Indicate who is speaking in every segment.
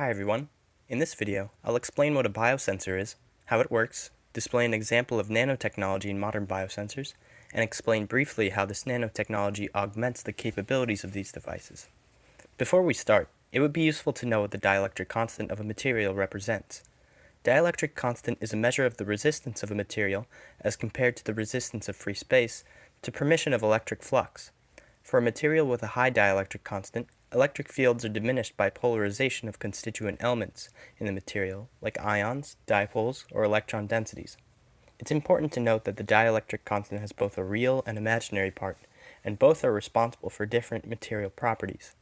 Speaker 1: Hi everyone. In this video, I'll explain what a biosensor is, how it works, display an example of nanotechnology in modern biosensors, and explain briefly how this nanotechnology augments the capabilities of these devices. Before we start, it would be useful to know what the dielectric constant of a material represents. Dielectric constant is a measure of the resistance of a material as compared to the resistance of free space to permission of electric flux. For a material with a high dielectric constant, electric fields are diminished by polarization of constituent elements in the material, like ions, dipoles, or electron densities. It's important to note that the dielectric constant has both a real and imaginary part, and both are responsible for different material properties.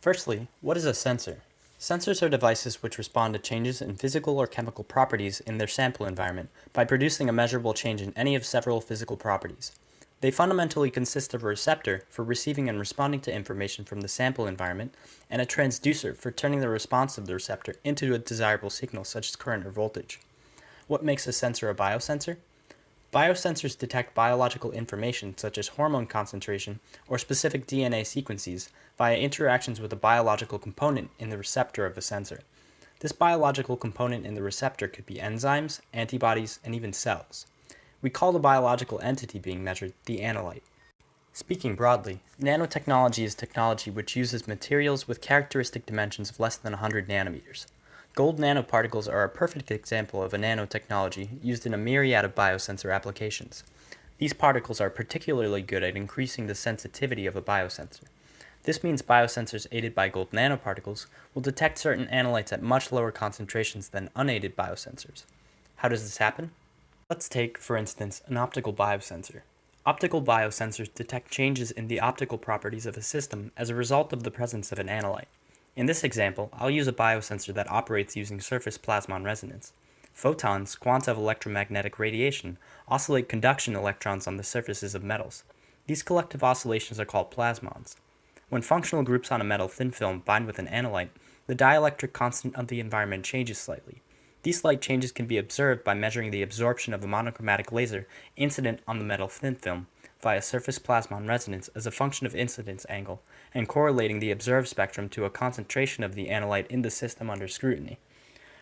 Speaker 1: Firstly, what is a sensor? Sensors are devices which respond to changes in physical or chemical properties in their sample environment by producing a measurable change in any of several physical properties. They fundamentally consist of a receptor for receiving and responding to information from the sample environment, and a transducer for turning the response of the receptor into a desirable signal such as current or voltage. What makes a sensor a biosensor? Biosensors detect biological information such as hormone concentration or specific DNA sequences via interactions with a biological component in the receptor of the sensor. This biological component in the receptor could be enzymes, antibodies, and even cells. We call the biological entity being measured the analyte. Speaking broadly, nanotechnology is technology which uses materials with characteristic dimensions of less than 100 nanometers. Gold nanoparticles are a perfect example of a nanotechnology used in a myriad of biosensor applications. These particles are particularly good at increasing the sensitivity of a biosensor. This means biosensors aided by gold nanoparticles will detect certain analytes at much lower concentrations than unaided biosensors. How does this happen? Let's take, for instance, an optical biosensor. Optical biosensors detect changes in the optical properties of a system as a result of the presence of an analyte. In this example, I'll use a biosensor that operates using surface plasmon resonance. Photons, quanta of electromagnetic radiation, oscillate conduction electrons on the surfaces of metals. These collective oscillations are called plasmons. When functional groups on a metal thin film bind with an analyte, the dielectric constant of the environment changes slightly. These slight changes can be observed by measuring the absorption of a monochromatic laser incident on the metal thin film via surface plasmon resonance as a function of incidence angle and correlating the observed spectrum to a concentration of the analyte in the system under scrutiny.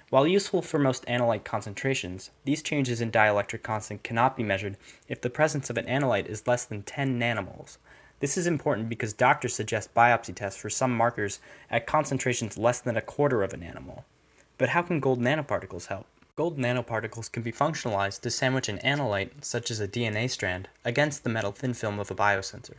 Speaker 1: While useful for most analyte concentrations, these changes in dielectric constant cannot be measured if the presence of an analyte is less than 10 nanomoles. This is important because doctors suggest biopsy tests for some markers at concentrations less than a quarter of a nanomole. But how can gold nanoparticles help? Gold nanoparticles can be functionalized to sandwich an analyte, such as a DNA strand, against the metal thin film of a biosensor.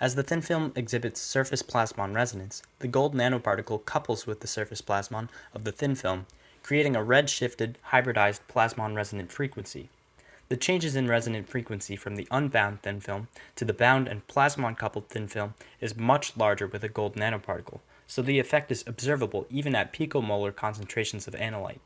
Speaker 1: As the thin film exhibits surface plasmon resonance, the gold nanoparticle couples with the surface plasmon of the thin film, creating a red-shifted, hybridized plasmon resonant frequency. The changes in resonant frequency from the unbound thin film to the bound and plasmon-coupled thin film is much larger with a gold nanoparticle, so the effect is observable even at picomolar concentrations of analyte.